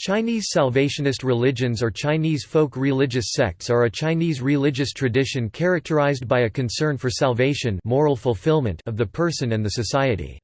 Chinese Salvationist religions or Chinese folk religious sects are a Chinese religious tradition characterized by a concern for salvation moral fulfillment of the person and the society.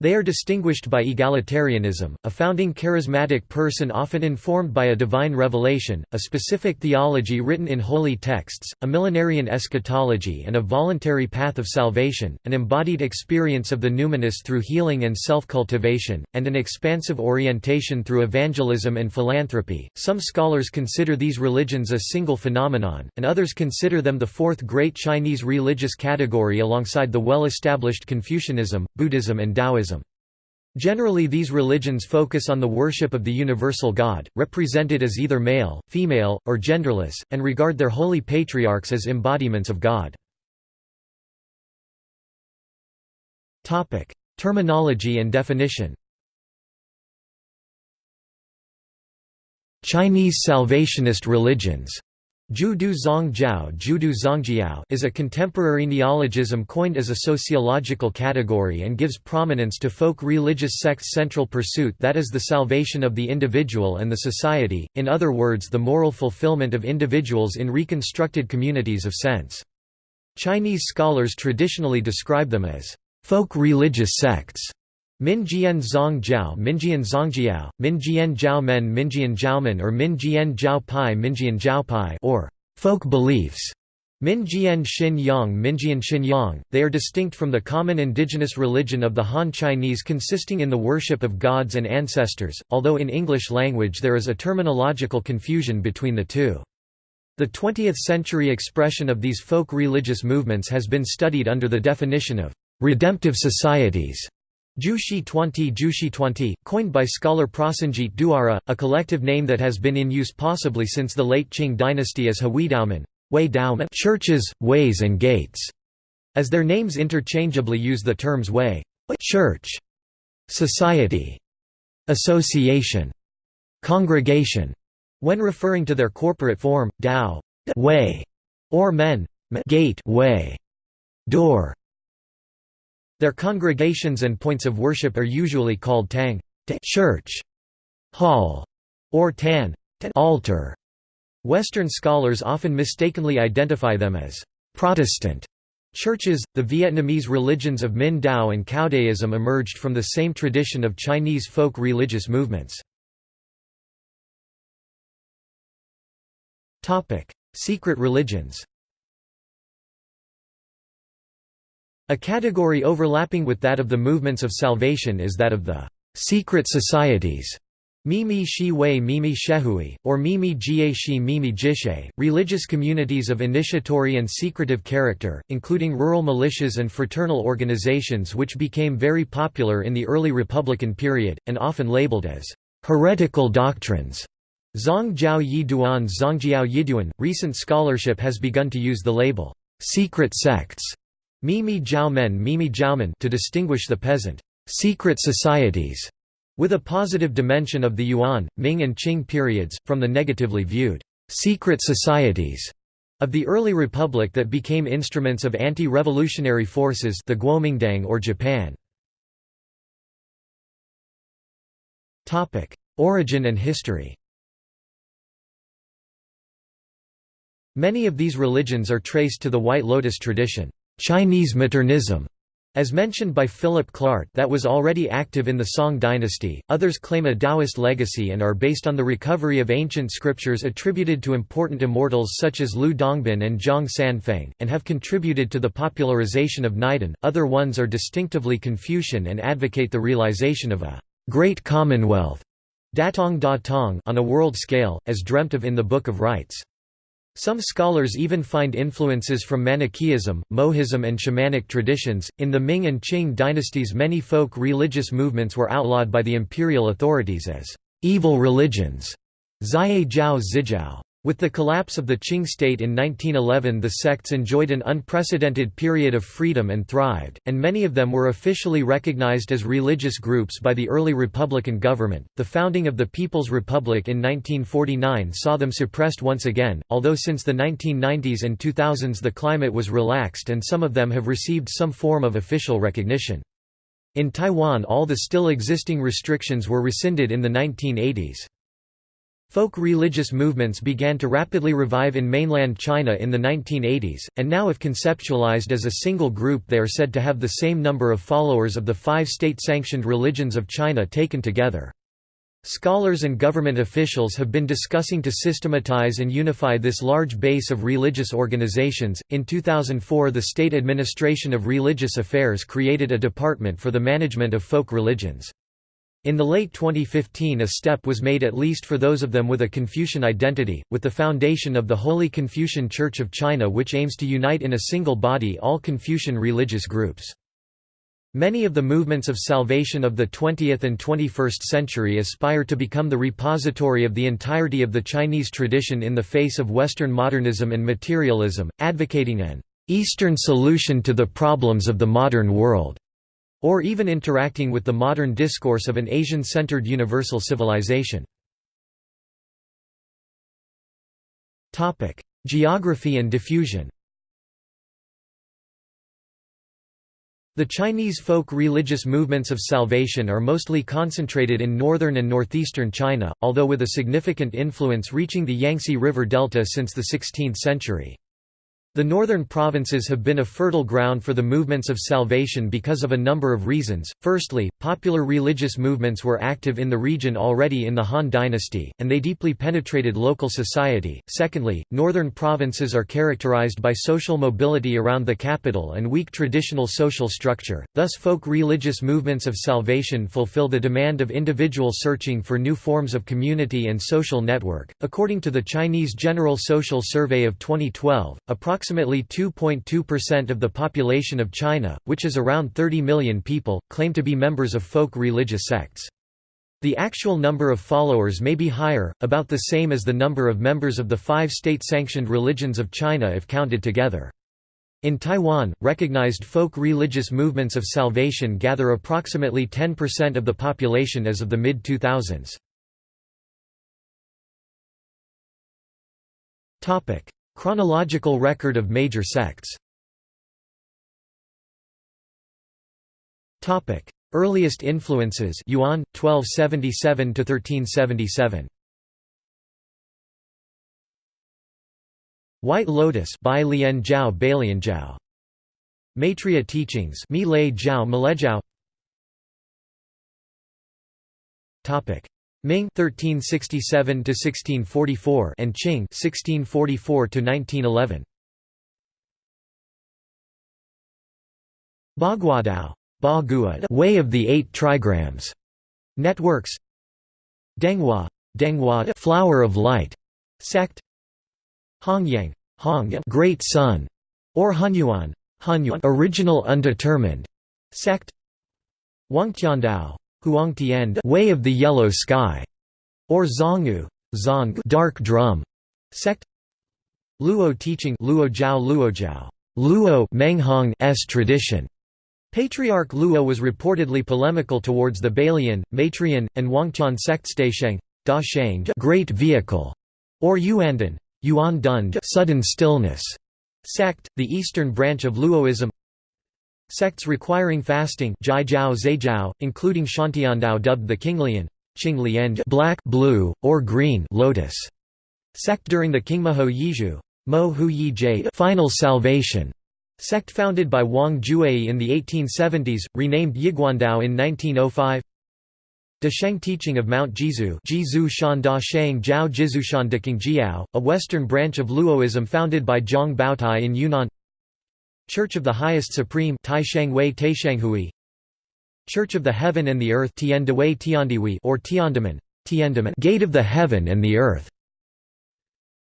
They are distinguished by egalitarianism, a founding charismatic person often informed by a divine revelation, a specific theology written in holy texts, a millenarian eschatology and a voluntary path of salvation, an embodied experience of the numinous through healing and self-cultivation, and an expansive orientation through evangelism and philanthropy. Some scholars consider these religions a single phenomenon, and others consider them the fourth great Chinese religious category alongside the well-established Confucianism, Buddhism and Taoism. Generally these religions focus on the worship of the universal God, represented as either male, female, or genderless, and regard their holy patriarchs as embodiments of God. Terminology and definition Chinese Salvationist religions Judu Zongjiao Judu Zongjiao is a contemporary neologism coined as a sociological category and gives prominence to folk religious sects' central pursuit that is the salvation of the individual and the society, in other words the moral fulfillment of individuals in reconstructed communities of sense. Chinese scholars traditionally describe them as folk religious sects. Minjian Zongjiao Minjian Zongjiao, Minjian Jiaomen Minjian Jiaomen or Minjian Jiaopai Minjian Jiaopai or folk beliefs. Minjian Xin Yang Minjian Xin Yang, they are distinct from the common indigenous religion of the Han Chinese consisting in the worship of gods and ancestors, although in English language there is a terminological confusion between the two. The 20th-century expression of these folk religious movements has been studied under the definition of redemptive societies. Jushi Twenty Jushi Twenty, coined by scholar Prasenjit Duara, a collective name that has been in use possibly since the late Qing dynasty as Huidaomen churches, ways and gates, as their names interchangeably use the terms way church, society, association, congregation, when referring to their corporate form, Dao way, or men gate way, door, their congregations and points of worship are usually called tang church, hall, or tan altar. Western scholars often mistakenly identify them as Protestant churches. The Vietnamese religions of Minh Dao and Caodaism emerged from the same tradition of Chinese folk religious movements. Secret religions. A category overlapping with that of the movements of salvation is that of the secret societies. Mimi Shi Wei Mimi Shehui, or Mimi Jie Shi Mimi Jishe, religious communities of initiatory and secretive character, including rural militias and fraternal organizations which became very popular in the early Republican period, and often labeled as heretical doctrines. Zongjiao Yiduan Zongjiao Yiduan. Recent scholarship has begun to use the label secret sects Mimi Jiaomen Mimi Jiaomen to distinguish the peasant secret societies with a positive dimension of the Yuan, Ming and Qing periods, from the negatively viewed secret societies of the early republic that became instruments of anti-revolutionary forces the Guomindang or Japan. Origin and history Many of these religions are traced to the White Lotus tradition. Chinese Maternism, as mentioned by Philip Clart that was already active in the Song dynasty, others claim a Taoist legacy and are based on the recovery of ancient scriptures attributed to important immortals such as Lu Dongbin and Zhang Sanfeng, and have contributed to the popularization of Neidan. Other ones are distinctively Confucian and advocate the realization of a great commonwealth Datong Da Tong on a world scale, as dreamt of in the Book of Rites. Some scholars even find influences from Manichaeism, Mohism, and shamanic traditions. In the Ming and Qing dynasties, many folk religious movements were outlawed by the imperial authorities as evil religions. Zai Jiao Zijiao. With the collapse of the Qing state in 1911 the sects enjoyed an unprecedented period of freedom and thrived, and many of them were officially recognized as religious groups by the early Republican government. The founding of the People's Republic in 1949 saw them suppressed once again, although since the 1990s and 2000s the climate was relaxed and some of them have received some form of official recognition. In Taiwan all the still existing restrictions were rescinded in the 1980s. Folk religious movements began to rapidly revive in mainland China in the 1980s, and now if conceptualized as a single group they are said to have the same number of followers of the five state-sanctioned religions of China taken together. Scholars and government officials have been discussing to systematize and unify this large base of religious organizations. In 2004, the State Administration of Religious Affairs created a department for the management of folk religions. In the late 2015 a step was made at least for those of them with a Confucian identity, with the foundation of the Holy Confucian Church of China which aims to unite in a single body all Confucian religious groups. Many of the movements of salvation of the 20th and 21st century aspire to become the repository of the entirety of the Chinese tradition in the face of Western modernism and materialism, advocating an Eastern solution to the problems of the modern world or even interacting with the modern discourse of an Asian-centered universal civilization. Geography and diffusion The Chinese folk religious movements of salvation are mostly concentrated in northern and northeastern China, although with a significant influence reaching the Yangtze River Delta since the 16th century. The northern provinces have been a fertile ground for the movements of salvation because of a number of reasons. Firstly, popular religious movements were active in the region already in the Han Dynasty, and they deeply penetrated local society. Secondly, northern provinces are characterized by social mobility around the capital and weak traditional social structure, thus, folk religious movements of salvation fulfill the demand of individual searching for new forms of community and social network. According to the Chinese General Social Survey of 2012, approximately Approximately 2.2% of the population of China, which is around 30 million people, claim to be members of folk religious sects. The actual number of followers may be higher, about the same as the number of members of the five state-sanctioned religions of China if counted together. In Taiwan, recognized folk religious movements of salvation gather approximately 10% of the population as of the mid-2000s. Chronological record of major sects. Earliest influences Yuan 1277 to 1377 White Lotus Bai Lian Jiao Bailian Jiao Maitreya teachings Mi Lei Malejiao Topic Ming 1367 to 1644 and Qing 1644 to 1911 Baguadao Way of the Eight Trigrams. Networks. Denghua Denghua Flower of Light. Sect. Hongyang Hongyang Great Sun. Or Hunyuan Hunyuan Original Undetermined. Sect. Wangtiandao Huangtian Way of the Yellow Sky, or Zonggu Zong Dark Drum sect Luo teaching Luo Jiao Luo Jiao Luo Menghong's tradition. Patriarch Luo was reportedly polemical towards the Bailian, Maitreyan, and Wangtian sects Daisheng, Da Sheng Great Vehicle, or Yuandan Yuan Dund Sudden Stillness sect, the eastern branch of Luoism Sects requiring fasting including Xiantiandao dubbed the Qinglian black, blue, or green lotus. Sect during the Qingmahou Yizhu Mo Hu Yi Final Salvation sect founded by Wang Juei in the 1870s, renamed Yiguandao in 1905 De Sheng teaching of Mount Jizu Jizu Shan Da Sheng Jiao Jizushan Jiao, a western branch of Luoism founded by Zhang Baotai in Yunnan Church of the Highest Supreme Church of the Heaven and the Earth or Tiandamen, Tiandamen Gate of the Heaven and the Earth.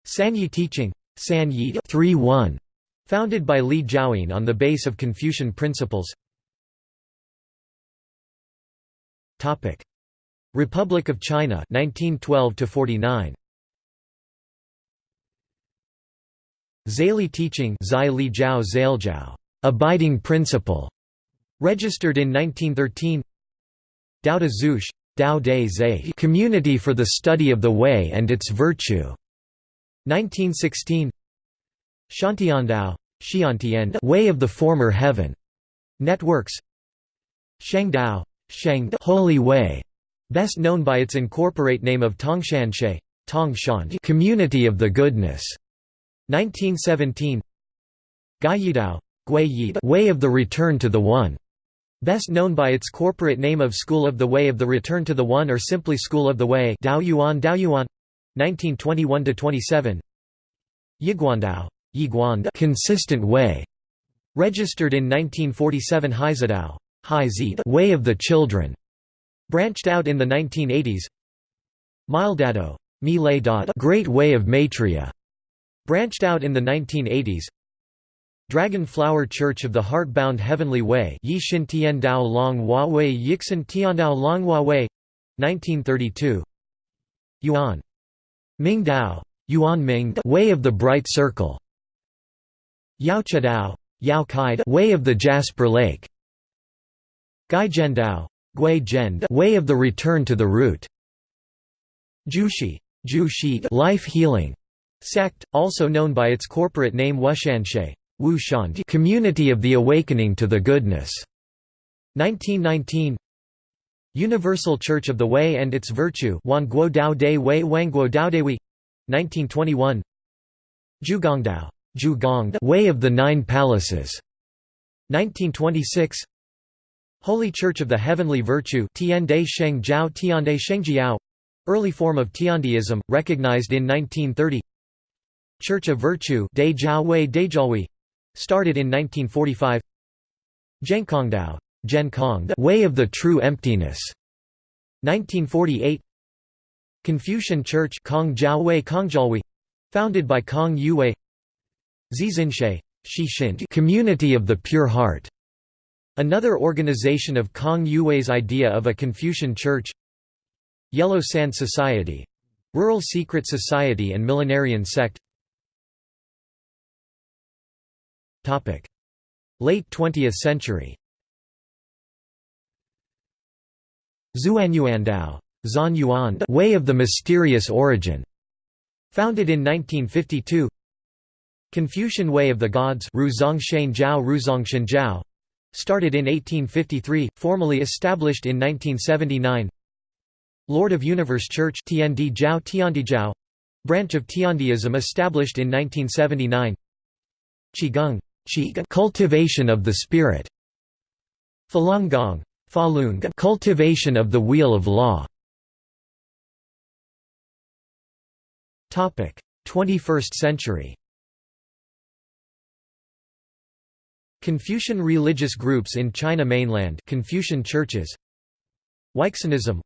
Sanyi teaching Sanyi 3-1 founded by Li Jiaoyin on the base of Confucian principles. Topic. Republic of China 1912 to 49 Zali teaching abiding principle, registered in 1913 Dao de Dao de Zhe Community for the Study of the Way and its Virtue, 1916 Xiantiandao, Xiantian Way of the Former Heaven, Networks Shengdao, Sheng Holy Way, best known by its incorporate name of Tongshanshe Tongshan Community of the Goodness 1917 Gaiyidao Way of the Return to the One Best known by its corporate name of School of the Way of the Return to the One or simply School of the Way Dao Yuan Dao Yuan 1921–27 Yiguandao Yiguan Consistent Way Registered in 1947 Haizadao Way of the Children Branched out in the 1980s Mildado Great Way of Maitreya Branched out in the 1980s Dragon Flower Church of the Heart-Bound Heavenly Way Yixin Tiandao Long Hua Wei Yixin Tiandao Long Hua Wei 1932 Yuan. Ming Dao. Yuan Ming Way of the Bright Circle. Yaochadao Yao Kai Way of the Jasper Lake. Gai Zhendao Gui Zhend Way of the Return to the Root. Jushi Jushi Life Healing Sect, also known by its corporate name Wushanshe Community of the Awakening to the Goodness. 1919 Universal Church of the Way and its Virtue Wanguo Dao De Wei Wangguo Dao Dewi 1921 Zhugongdao Zhugong Way of the Nine Palaces. 1926 Holy Church of the Heavenly Virtue Tiande Sheng Jiao Tiande Shengjiao early form of Tiandeism recognized in 1930 Church of Virtue Started in 1945 Zhenkongdao Zhenkong Way of the True Emptiness 1948 Confucian Church Founded by Kang Youwei. Zizinshe Community of the Pure Heart Another organization of Kang Youwei's idea of a Confucian church. Yellow Sand Society Rural Secret Society and Millenarian Sect Late 20th century. Zuanyuandao Yuan Way of the Mysterious Origin. Founded in 1952 Confucian Way of the Gods Jiao Started in 1853, formally established in 1979 Lord of Universe Church Tiandi Jiao Tiandi Branch of Tiandeism established in 1979 Qigong cultivation of the spirit. Falun Gong Falun cultivation of the wheel of law. Topic 21st century. Confucian religious groups in China mainland Confucian churches. Weixanism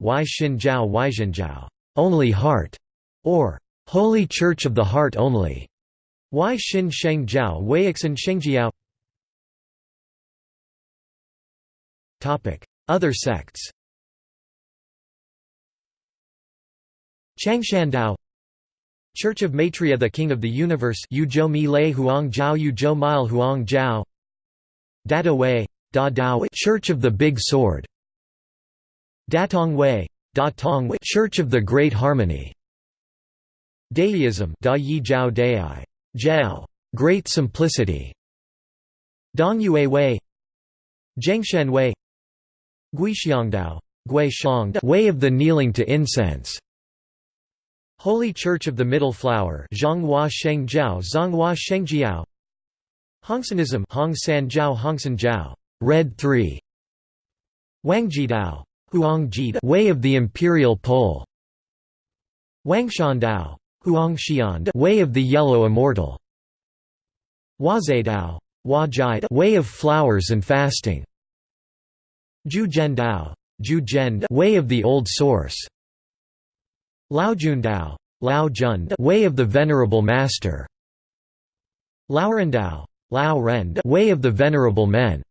only heart. Or Holy Church of the Heart only Wai Xin Sheng Jiao? Weiixin Shengjiao Other sects. Changshandao Church of Maitreya the King of the Universe Yuzhou Mi Lei Huang Jiao Yuzhou Mile Huang Jiao Dada Wei. Da Dao Church of the Big Sword. Datong Wei. Da Tong Church of the Great Harmony. Deism. Da Yi Jiao Dai Jiao, Great Simplicity, Dongyue Wei, Zhengshen Wei, Guixiangdao, Gui Way of the Kneeling to Incense, Holy Church of the Middle Flower, Zhonghua Shengjiao, Zhonghua Shengjiao, Hongsanism, Hong San Jiao, Hongsan Jiao, Red 3, Wangjidao, Huangji, Way of the Imperial Pole, Wangshandao, Huangxian Way of the Yellow Immortal. Huazedao Way of Flowers and Fasting. Zhujiandao Zhuzhen Way of the Old Source. Laojundao Lao Jund Way of the Venerable Master. Laorendao Lao Rend Way of the Venerable Men.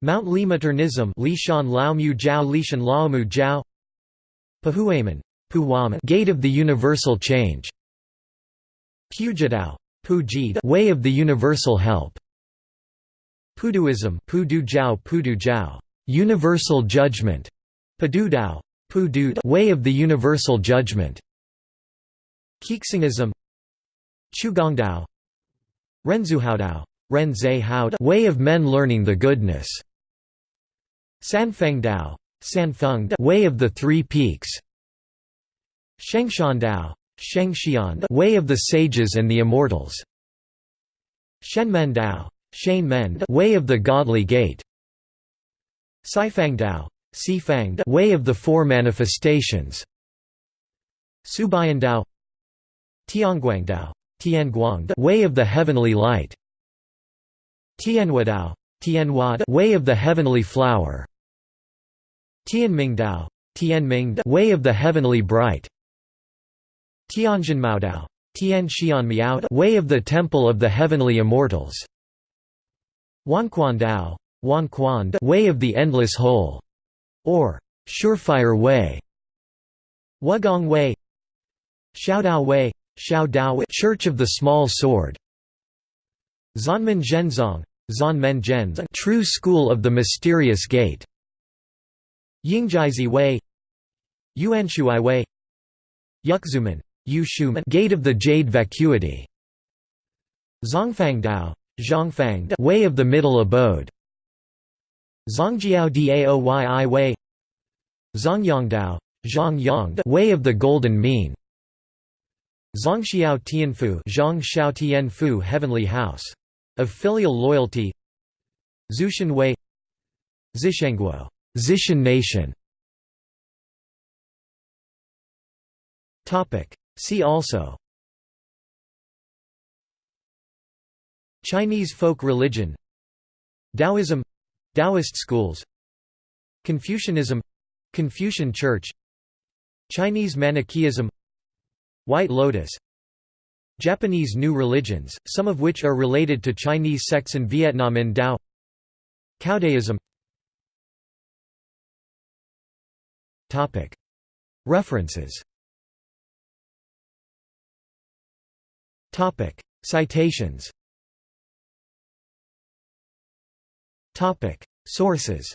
Mount Limaternism Lishan Lao Mu Jiao Lishan Lao Mu Jiao Pahuaman Gate of the Universal Change. Pujidao Pujid Way of the Universal Help. Puduism Pudu Jiao Pudu Jiao Universal Judgment. Padudao Pudud Way of the Universal Judgment. Kixingism Qugongdao Renzuhaodao Renzhe Haod Way of Men Learning the Goodness. Sanfeng Dao Sanfeng Way of the Three Peaks Shengshan Dao, Shengxian, Way of the Sages and the Immortals. Shenmen Dao, Shen Way of the Godly Gate. Sifang Dao, Sifang Way of the Four Manifestations. Subayan Dao, Tianguang Dao, Tianguang Way of the Heavenly Light. Tianhua Dao, Tianhua Way of the Heavenly Flower. Tianming Dao, Way of the Heavenly Bright. Tianjin Dao, Tian Xian Miao Way of the Temple of the Heavenly Immortals. Wanquan Dao, Wanquan Way of the Endless Whole, or Surefire Way. Wugong Way, Xiaodao Wei, Xiao Church of the Small Sword. Zanmen Zhenzong, Zanmen Zhenzong, True School of the Mysterious Gate. Yingjizi Wei, Yuanshuai Yuxuman, Yushuman, Gate of the Jade Vacuity. Zongfang Dao, Zhongfang, Way of the Middle Abode. Zongjiao Daoyi Wei, Zongyangdao, Zhongyang, Way of the Golden Mean. Zongxiao Tianfu Zhang Tianfu Heavenly House. Of Filial Loyalty Zushan Wei Zishengguo Zishan Nation See also Chinese folk religion Taoism Taoist schools Confucianism Confucian Church Chinese Manichaeism White Lotus Japanese New Religions, some of which are related to Chinese sects in Vietnam and Dao Caodaism References Citations. Topic: Sources